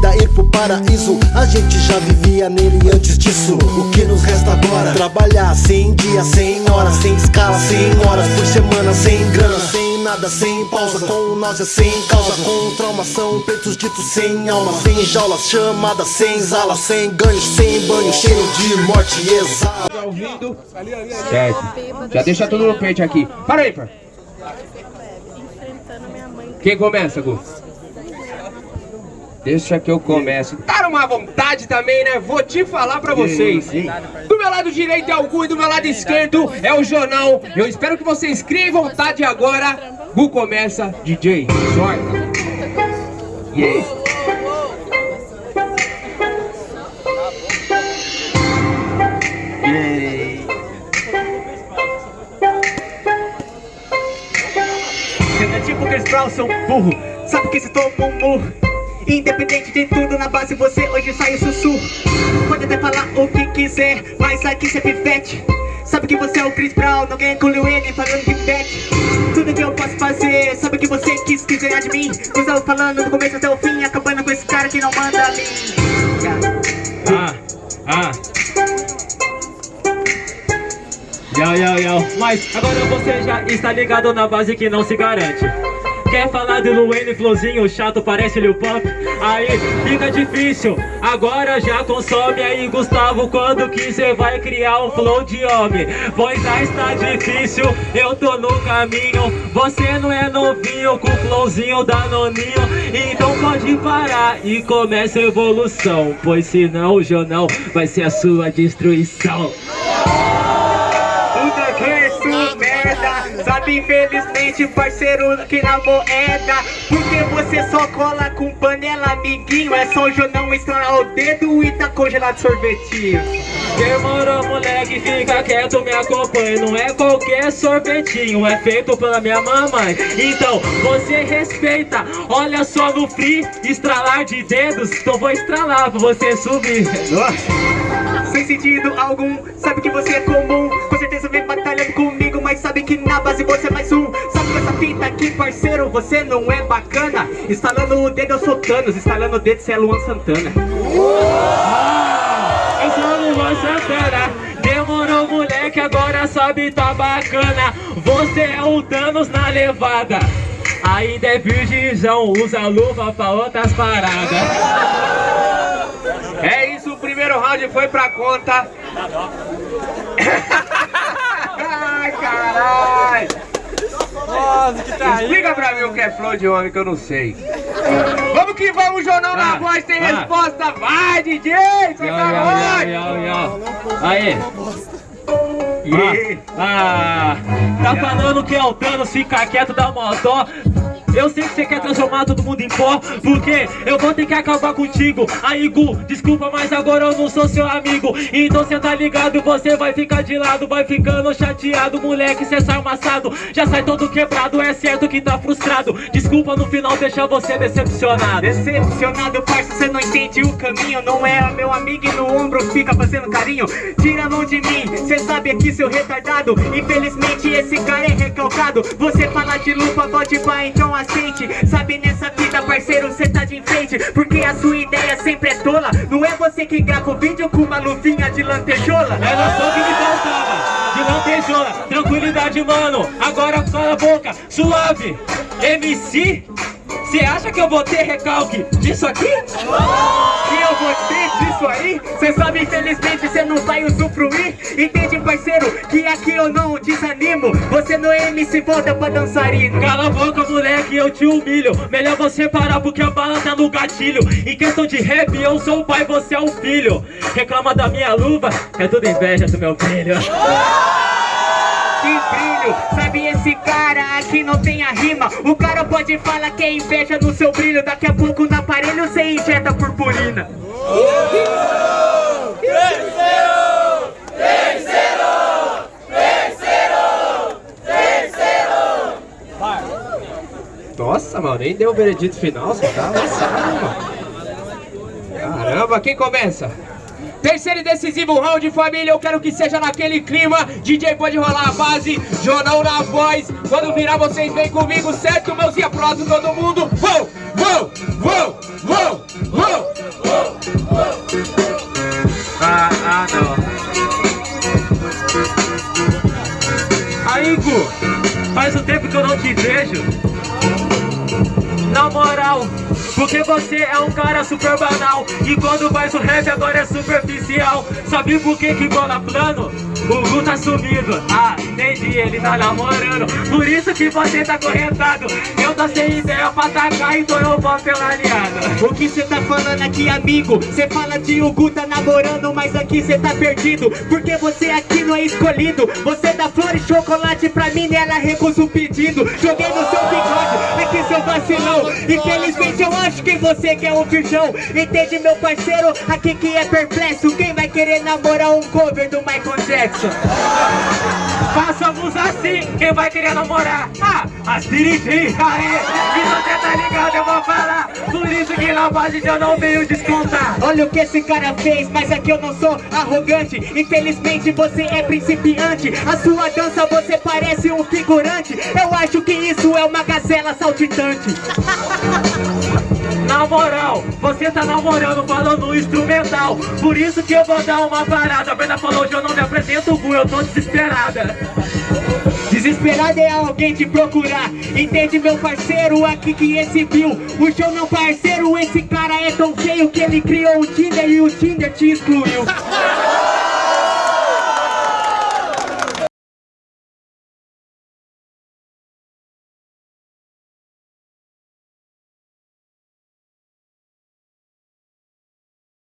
vida ir pro paraíso A gente já vivia nele antes disso O que nos resta agora? Trabalhar sem dia, sem hora Sem escala, sem horas por semana Sem grana, sem nada, sem pausa Com náusea, sem causa Com traumação, peitos ditos sem alma Sem jaulas, chamadas, sem zala Sem ganho, sem banho, cheio de morte e exala Tá ouvindo? Certo. Já deixa tudo no pente aqui. Para aí, pai. Quem começa, Gu? Deixa que eu começo. Tá numa vontade também, né? Vou te falar pra vocês. Do meu lado direito é o Gu e do meu lado esquerdo é o Jonão. Eu espero que vocês criem vontade agora. Gu começa, DJ. Sorte. Aí? Sendo é tipo Chris Brown, sou burro Sabe que se tomou um murro Independente de tudo, na base você hoje sai o sussurro Pode até falar o que quiser, mas aqui cê é pivete Sabe que você é o Chris Brown, alguém engoliu ele falando de bet Tudo que eu posso fazer, sabe que você quis, quis ganhar de mim Usou falando do começo até o fim, acabando com esse cara que não manda a mim. Ah, ah. Yo, yo, yo. Mas agora você já está ligado na base que não se garante. Quer falar de Luane Flowzinho chato, parece Lil Pump? Aí fica difícil, agora já consome aí Gustavo Quando que cê vai criar um flow de homem? Pois já está difícil, eu tô no caminho Você não é novinho com flowzinho da noninho Então pode parar e começa a evolução Pois senão o jornal vai ser a sua destruição Sabe infelizmente parceiro que na moeda Porque você só cola com panela amiguinho. É só o Jonão estralar o dedo e tá congelado sorvetinho. Demorou moleque, fica quieto, me acompanha. Não é qualquer sorvetinho, é feito pela minha mamãe. Então, você respeita, olha só no free Estralar de dedos, então vou estralar pra você subir. Sem sentido algum, sabe aqui, parceiro, você não é bacana? Instalando o dedo eu sou Thanos, instalando o dedo você é Luan Santana. Eu sou Luan Santana. Demorou moleque, agora sabe tá bacana. Você é o Thanos na levada. Ainda é virgizão, usa luva pra outras paradas. É isso, o primeiro round foi pra conta. Ai, caralho. Nossa, que tá aí. Explica pra mim o que é flow de homem que eu não sei. Vamos que vamos, Jornal na Ah, voz, tem ah. resposta. Vai, DJ, yo, yo. Aí E- Ah, tá falando que é o Thanos, fica quieto, dá uma dó eu sei que você quer transformar todo mundo em pó Porque eu vou ter que acabar contigo. Aí Gu, desculpa, mas agora eu não sou seu amigo. Então cê tá ligado, você vai ficar de lado Vai ficando chateado, moleque, cê sai amassado Já sai todo quebrado, é certo que tá frustrado. Desculpa, no final deixa você decepcionado. Decepcionado, parça, cê não entende o caminho. Não é meu amigo e no ombro fica fazendo carinho. Tira a mão de mim, cê sabe aqui seu retardado. Infelizmente esse cara é recalcado. Você fala de lupa, volte pá, então Sabe nessa vida, parceiro, cê tá de enfeite Porque a sua ideia sempre é tola. Não é você que grava o vídeo com uma luvinha de lantejola? Era só o que me faltava De lantejola, tranquilidade, mano Agora cala a boca, suave. MC, cê acha que eu vou ter recalque disso aqui? E eu vou ter disso aí? Cê sabe, infelizmente, não vai usufruir Entende, parceiro, que aqui eu não desanimo. Você não é MC, volta pra dançarino Cala a boca, moleque, eu te humilho. Melhor você parar porque a bala tá no gatilho. Em questão de rap, eu sou o pai, você é o filho. Reclama da minha luva, é tudo inveja do meu brilho Que brilho, sabe esse cara aqui não tem a rima? O cara pode falar que é inveja no seu brilho. Daqui a pouco no aparelho cê injeta purpurina Nossa, mano, nem deu o veredito final, só tá lançado, mano. Caramba, quem começa? Terceiro e decisivo round, família. Eu quero que seja naquele clima. DJ pode rolar a base, jornal na voz. Quando virar, vocês vêm comigo, certo? Mãozinha pro alto, todo mundo. Vou, vou, vou, vou, vou. Ah, ah, não. Aí, Gu, faz um tempo que eu não te vejo. Na moral, porque você é um cara super banal E quando faz o rap agora é superficial Sabe por que que bola plano? O Gu tá sumido. Ah, entendi, ele tá namorando. Por isso que você tá correntado. Eu tô sem ideia pra atacar, então eu vou pela aliada. O que cê tá falando aqui, amigo? Cê fala de o Gu tá namorando, mas aqui cê tá perdido. Porque você aqui não é escolhido. Você dá flor e chocolate pra mim e ela recusa o pedido. Joguei no seu bigode, aqui seu vacilão. Infelizmente eu acho que você quer um virgão. Entende meu parceiro? Aqui que é perplexo. Quem vai querer namorar um cover do Michael Jackson? Façamos assim, quem vai querer namorar? Ah, as dirigir, aê E você tá ligado, eu vou falar. Por isso que na base eu não venho descontar. Olha o que esse cara fez, mas aqui eu não sou arrogante. Infelizmente você é principiante. A sua dança você parece um figurante. Eu acho que isso é uma gazela saltitante Na moral, você tá namorando falando instrumental. Por isso que eu vou dar uma parada. A Brenda falou, hoje eu não me apresento, Gu, eu tô desesperada. Desesperado é alguém te procurar. Entende meu parceiro, aqui que esse viu. O show não parceiro, esse cara é tão feio Que ele criou o Tinder e o Tinder te excluiu